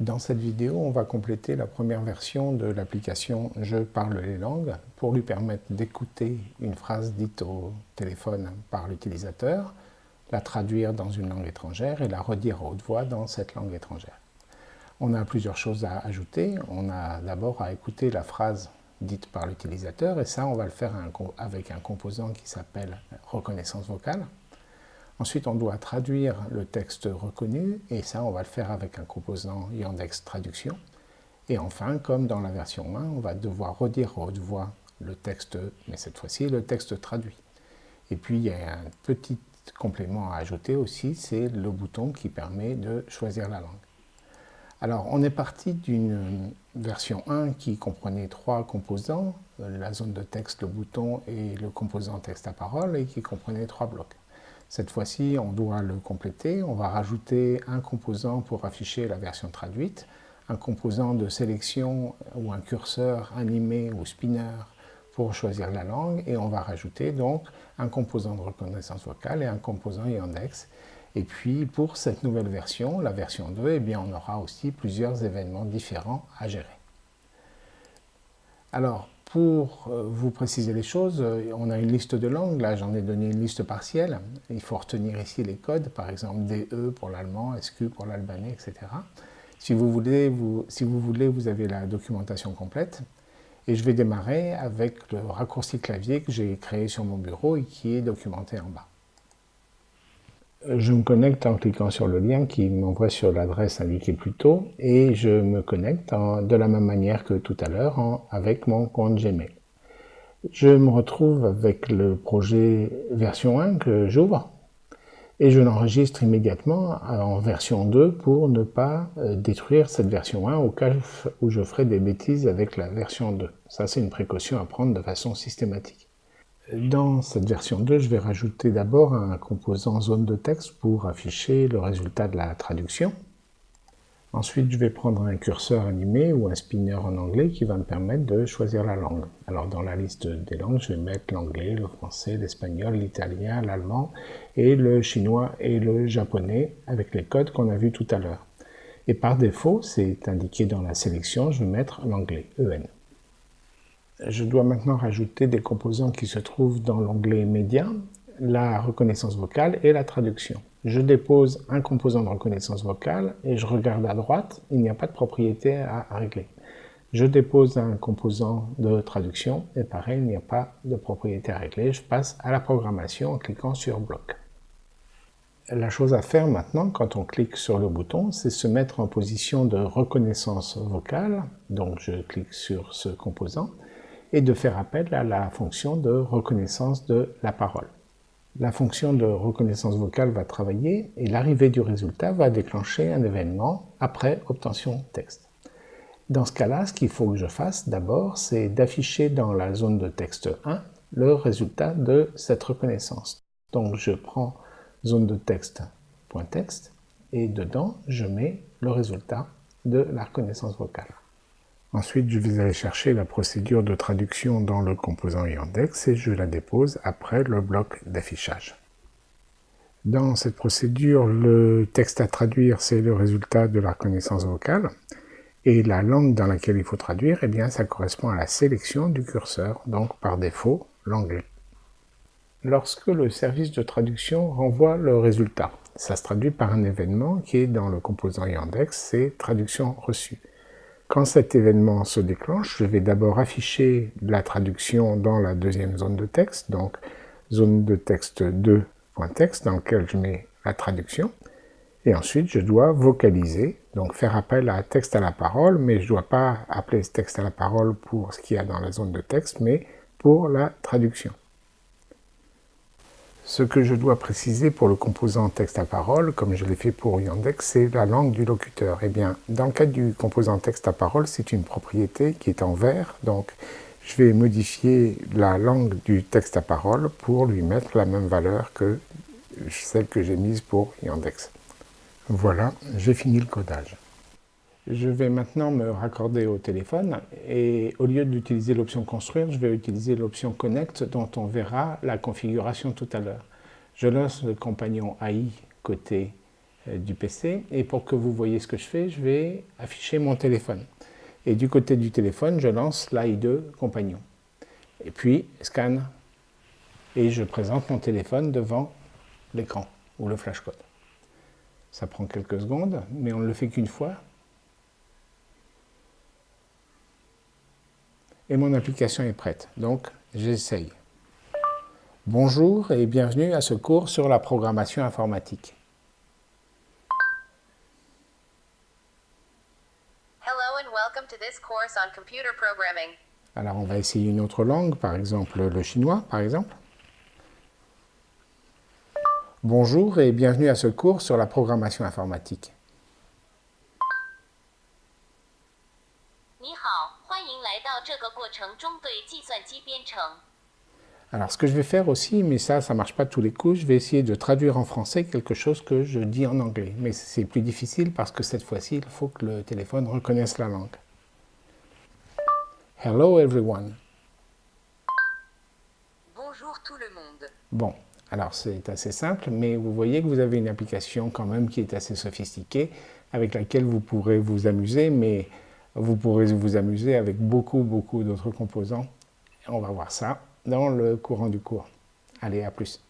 Dans cette vidéo, on va compléter la première version de l'application « Je parle les langues » pour lui permettre d'écouter une phrase dite au téléphone par l'utilisateur, la traduire dans une langue étrangère et la redire à haute voix dans cette langue étrangère. On a plusieurs choses à ajouter. On a d'abord à écouter la phrase dite par l'utilisateur et ça, on va le faire avec un composant qui s'appelle « reconnaissance vocale ». Ensuite, on doit traduire le texte reconnu, et ça, on va le faire avec un composant Yandex Traduction. Et enfin, comme dans la version 1, on va devoir redire haute voix le texte, mais cette fois-ci, le texte traduit. Et puis, il y a un petit complément à ajouter aussi, c'est le bouton qui permet de choisir la langue. Alors, on est parti d'une version 1 qui comprenait trois composants, la zone de texte, le bouton et le composant texte à parole, et qui comprenait trois blocs. Cette fois-ci, on doit le compléter. On va rajouter un composant pour afficher la version traduite, un composant de sélection ou un curseur animé ou spinner pour choisir la langue et on va rajouter donc un composant de reconnaissance vocale et un composant Yandex. Et puis pour cette nouvelle version, la version 2, eh bien, on aura aussi plusieurs événements différents à gérer. Alors, pour euh, vous préciser les choses, euh, on a une liste de langues, là j'en ai donné une liste partielle. Il faut retenir ici les codes, par exemple DE pour l'allemand, SQ pour l'albanais, etc. Si vous, voulez, vous, si vous voulez, vous avez la documentation complète. Et je vais démarrer avec le raccourci clavier que j'ai créé sur mon bureau et qui est documenté en bas je me connecte en cliquant sur le lien qui m'envoie sur l'adresse indiquée plus tôt et je me connecte de la même manière que tout à l'heure avec mon compte Gmail. Je me retrouve avec le projet version 1 que j'ouvre et je l'enregistre immédiatement en version 2 pour ne pas euh, détruire cette version 1 au cas où je ferai des bêtises avec la version 2. Ça c'est une précaution à prendre de façon systématique. Dans cette version 2, je vais rajouter d'abord un composant zone de texte pour afficher le résultat de la traduction. Ensuite, je vais prendre un curseur animé ou un spinner en anglais qui va me permettre de choisir la langue. Alors dans la liste des langues, je vais mettre l'anglais, le français, l'espagnol, l'italien, l'allemand et le chinois et le japonais avec les codes qu'on a vus tout à l'heure. Et par défaut, c'est indiqué dans la sélection, je vais mettre l'anglais, EN. Je dois maintenant rajouter des composants qui se trouvent dans l'onglet Média, la reconnaissance vocale et la traduction. Je dépose un composant de reconnaissance vocale et je regarde à droite, il n'y a pas de propriété à régler. Je dépose un composant de traduction et pareil, il n'y a pas de propriété à régler. Je passe à la programmation en cliquant sur Bloc. La chose à faire maintenant, quand on clique sur le bouton, c'est se mettre en position de reconnaissance vocale. Donc je clique sur ce composant et de faire appel à la fonction de reconnaissance de la parole. La fonction de reconnaissance vocale va travailler et l'arrivée du résultat va déclencher un événement après obtention texte. Dans ce cas-là, ce qu'il faut que je fasse d'abord, c'est d'afficher dans la zone de texte 1 le résultat de cette reconnaissance. Donc je prends zone de texte et dedans je mets le résultat de la reconnaissance vocale. Ensuite, je vais aller chercher la procédure de traduction dans le composant Yandex et je la dépose après le bloc d'affichage. Dans cette procédure, le texte à traduire, c'est le résultat de la reconnaissance vocale. Et la langue dans laquelle il faut traduire, eh bien, ça correspond à la sélection du curseur, donc par défaut, l'anglais. Lorsque le service de traduction renvoie le résultat, ça se traduit par un événement qui est dans le composant Yandex, c'est traduction reçue. Quand cet événement se déclenche, je vais d'abord afficher la traduction dans la deuxième zone de texte, donc zone de texte 2.texte dans lequel je mets la traduction. Et ensuite, je dois vocaliser, donc faire appel à texte à la parole, mais je ne dois pas appeler ce texte à la parole pour ce qu'il y a dans la zone de texte, mais pour la traduction. Ce que je dois préciser pour le composant texte à parole, comme je l'ai fait pour Yandex, c'est la langue du locuteur. Eh bien, dans le cas du composant texte à parole, c'est une propriété qui est en vert, donc je vais modifier la langue du texte à parole pour lui mettre la même valeur que celle que j'ai mise pour Yandex. Voilà, j'ai fini le codage. Je vais maintenant me raccorder au téléphone et au lieu d'utiliser l'option construire, je vais utiliser l'option connect dont on verra la configuration tout à l'heure. Je lance le compagnon AI côté euh, du PC. Et pour que vous voyez ce que je fais, je vais afficher mon téléphone. Et du côté du téléphone, je lance l'AI2 compagnon. Et puis, scan. Et je présente mon téléphone devant l'écran ou le flashcode. Ça prend quelques secondes, mais on ne le fait qu'une fois. Et mon application est prête. Donc, j'essaye. Bonjour et bienvenue à ce cours sur la programmation informatique. Alors on va essayer une autre langue, par exemple le chinois, par exemple. Bonjour et bienvenue à ce cours sur la programmation informatique. Alors ce que je vais faire aussi, mais ça, ça ne marche pas tous les coups, je vais essayer de traduire en français quelque chose que je dis en anglais. Mais c'est plus difficile parce que cette fois-ci, il faut que le téléphone reconnaisse la langue. Hello everyone. Bonjour tout le monde. Bon, alors c'est assez simple, mais vous voyez que vous avez une application quand même qui est assez sophistiquée, avec laquelle vous pourrez vous amuser, mais vous pourrez vous amuser avec beaucoup, beaucoup d'autres composants. On va voir ça dans le courant du cours. Allez, à plus.